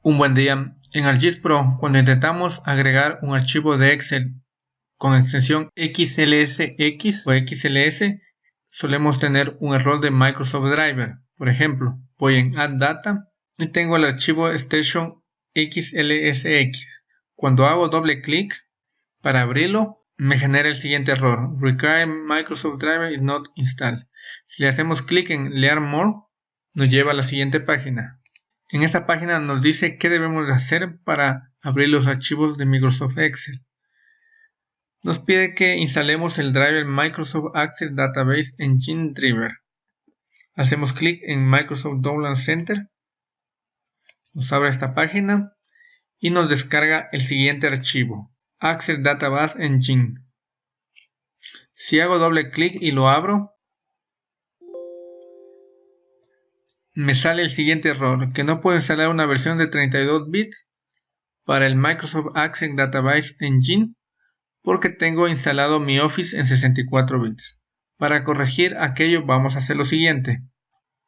Un buen día. En ArcGIS Pro, cuando intentamos agregar un archivo de Excel con extensión XLSX o XLS, solemos tener un error de Microsoft Driver. Por ejemplo, voy en Add Data y tengo el archivo Station XLSX. Cuando hago doble clic para abrirlo, me genera el siguiente error. Require Microsoft Driver is not installed. Si le hacemos clic en Learn More, nos lleva a la siguiente página. En esta página nos dice qué debemos hacer para abrir los archivos de Microsoft Excel. Nos pide que instalemos el driver Microsoft Access Database Engine Driver. Hacemos clic en Microsoft Download Center. Nos abre esta página y nos descarga el siguiente archivo, Access Database Engine. Si hago doble clic y lo abro, me sale el siguiente error, que no puedo instalar una versión de 32 bits para el Microsoft Access Database Engine porque tengo instalado mi Office en 64 bits. Para corregir aquello vamos a hacer lo siguiente.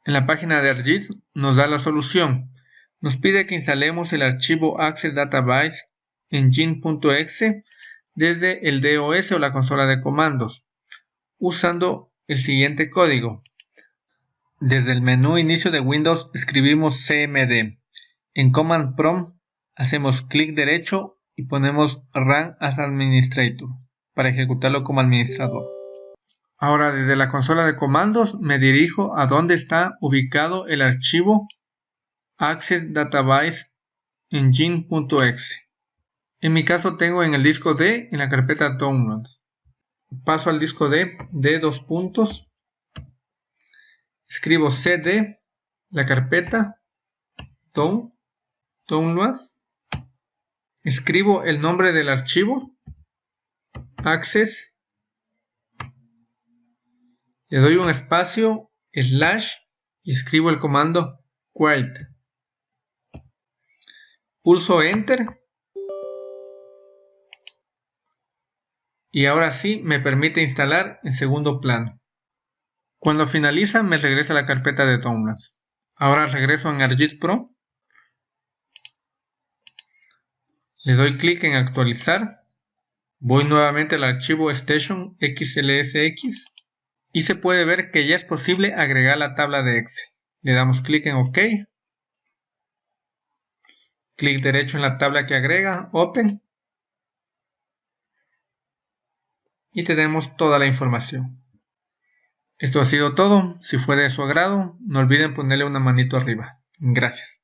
En la página de ArcGIS nos da la solución. Nos pide que instalemos el archivo Access Database Engine.exe desde el DOS o la consola de comandos usando el siguiente código desde el menú inicio de Windows escribimos cmd. En Command Prompt hacemos clic derecho y ponemos Run as Administrator para ejecutarlo como administrador. Ahora desde la consola de comandos me dirijo a donde está ubicado el archivo Access Database Engine.exe. En mi caso tengo en el disco D en la carpeta Downloads. Paso al disco D de dos puntos escribo cd, la carpeta, down, download, escribo el nombre del archivo, access, le doy un espacio, slash, y escribo el comando quiet. Pulso enter. Y ahora sí me permite instalar en segundo plano. Cuando finaliza me regresa a la carpeta de Downloads. Ahora regreso en ArcGIS Pro. Le doy clic en actualizar. Voy nuevamente al archivo Station XLSX y se puede ver que ya es posible agregar la tabla de Excel. Le damos clic en OK. Clic derecho en la tabla que agrega, Open. Y tenemos toda la información. Esto ha sido todo. Si fue de su agrado, no olviden ponerle una manito arriba. Gracias.